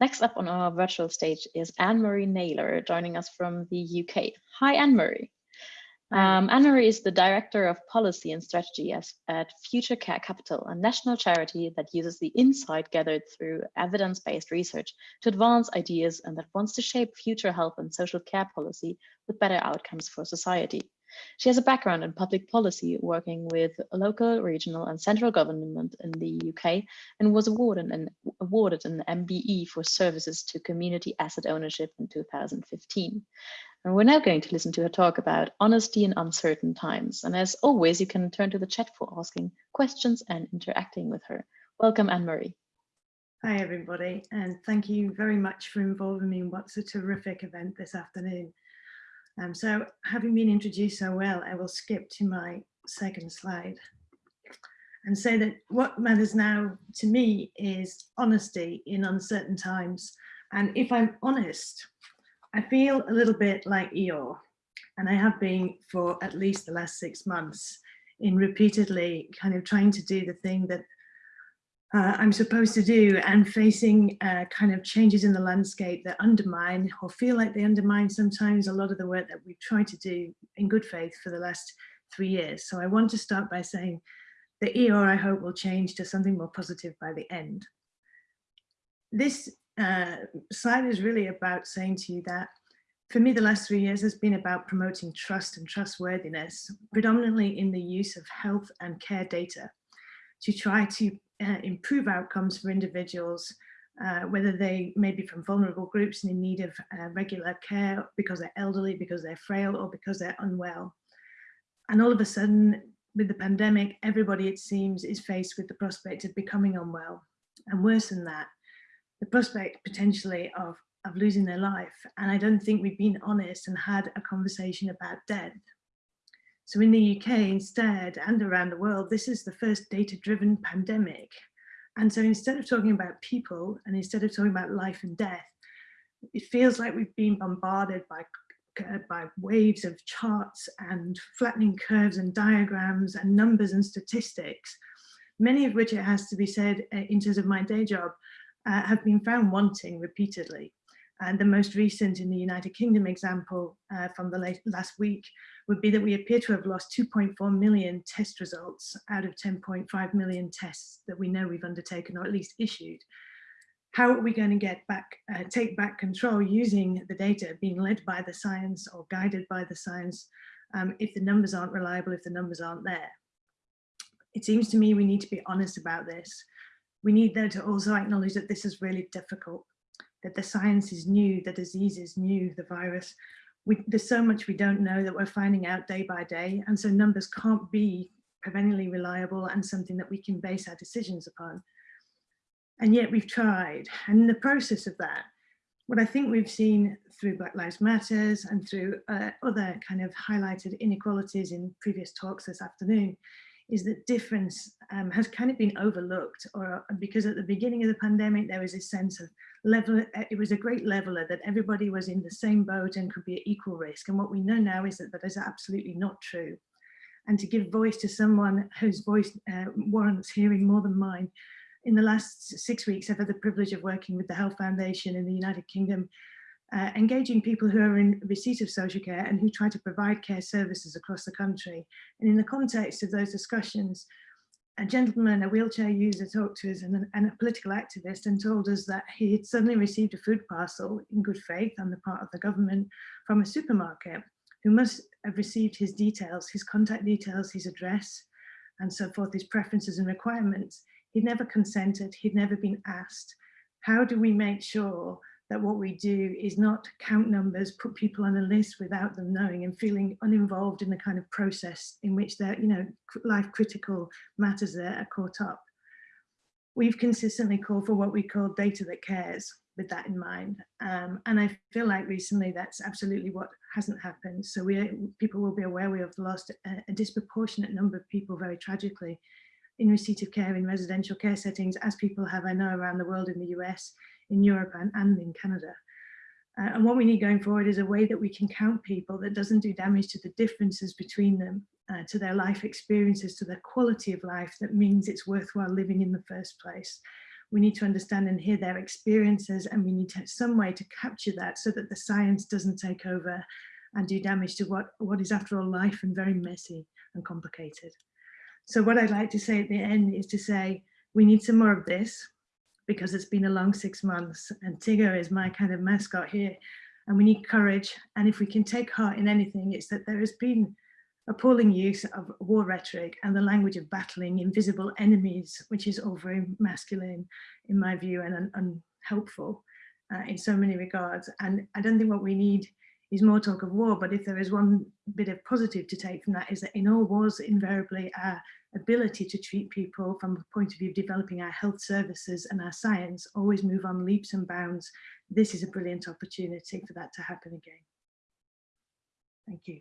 Next up on our virtual stage is Anne-Marie Naylor joining us from the UK. Hi, Anne-Marie. Um, Anne-Marie is the Director of Policy and Strategy at Future Care Capital, a national charity that uses the insight gathered through evidence-based research to advance ideas and that wants to shape future health and social care policy with better outcomes for society. She has a background in public policy, working with local, regional and central government in the UK and was awarded an, awarded an MBE for services to community asset ownership in 2015. And we're now going to listen to her talk about honesty in uncertain times. And as always, you can turn to the chat for asking questions and interacting with her. Welcome, Anne-Marie. Hi, everybody, and thank you very much for involving me in what's a terrific event this afternoon. Um, so having been introduced so well, I will skip to my second slide and say that what matters now to me is honesty in uncertain times. And if I'm honest, I feel a little bit like Eeyore, and I have been for at least the last six months in repeatedly kind of trying to do the thing that uh, I'm supposed to do and facing uh, kind of changes in the landscape that undermine or feel like they undermine sometimes a lot of the work that we've tried to do in good faith for the last three years. So I want to start by saying the Eeyore I hope will change to something more positive by the end. This uh, slide is really about saying to you that for me, the last three years has been about promoting trust and trustworthiness, predominantly in the use of health and care data to try to uh, improve outcomes for individuals, uh, whether they may be from vulnerable groups and in need of uh, regular care because they're elderly, because they're frail, or because they're unwell. And all of a sudden, with the pandemic, everybody, it seems, is faced with the prospect of becoming unwell. And worse than that, the prospect potentially of, of losing their life. And I don't think we've been honest and had a conversation about death. So in the UK instead, and around the world, this is the first data-driven pandemic. And so instead of talking about people and instead of talking about life and death, it feels like we've been bombarded by uh, by waves of charts and flattening curves and diagrams and numbers and statistics, many of which it has to be said uh, in terms of my day job uh, have been found wanting repeatedly. And the most recent in the United Kingdom example uh, from the late, last week would be that we appear to have lost 2.4 million test results out of 10.5 million tests that we know we've undertaken or at least issued. How are we going to get back, uh, take back control using the data being led by the science or guided by the science um, if the numbers aren't reliable, if the numbers aren't there? It seems to me we need to be honest about this we need though to also acknowledge that this is really difficult, that the science is new, the disease is new, the virus. We, there's so much we don't know that we're finding out day by day. And so numbers can't be perennially reliable and something that we can base our decisions upon. And yet we've tried. And in the process of that, what I think we've seen through Black Lives Matters and through uh, other kind of highlighted inequalities in previous talks this afternoon is that difference um, has kind of been overlooked or because at the beginning of the pandemic there was a sense of level it was a great leveler that everybody was in the same boat and could be at equal risk. And what we know now is that that is absolutely not true. And to give voice to someone whose voice uh, warrants hearing more than mine in the last six weeks I've had the privilege of working with the Health Foundation in the United Kingdom uh, engaging people who are in receipt of social care and who try to provide care services across the country. And in the context of those discussions, a gentleman, a wheelchair user talked to us and, and a political activist and told us that he had suddenly received a food parcel in good faith on the part of the government from a supermarket who must have received his details, his contact details, his address, and so forth, his preferences and requirements. He'd never consented, he'd never been asked. How do we make sure that what we do is not count numbers, put people on a list without them knowing and feeling uninvolved in the kind of process in which their, you know, life critical matters there are caught up. We've consistently called for what we call data that cares with that in mind. Um, and I feel like recently that's absolutely what hasn't happened. So we people will be aware we have lost a, a disproportionate number of people very tragically in receipt of care in residential care settings, as people have, I know, around the world in the US, in Europe and, and in Canada. Uh, and what we need going forward is a way that we can count people that doesn't do damage to the differences between them, uh, to their life experiences, to their quality of life that means it's worthwhile living in the first place. we need to understand and hear their experiences and we need to have some way to capture that so that the science doesn't take over and do damage to what, what is after all life and very messy and complicated. So what I'd like to say at the end is to say, we need some more of this because it's been a long six months and Tigger is my kind of mascot here and we need courage. And if we can take heart in anything, it's that there has been appalling use of war rhetoric and the language of battling invisible enemies, which is all very masculine in my view and unhelpful uh, in so many regards. And I don't think what we need is more talk of war, but if there is one bit of positive to take from that is that in all wars, invariably our ability to treat people from the point of view of developing our health services and our science always move on leaps and bounds. This is a brilliant opportunity for that to happen again. Thank you.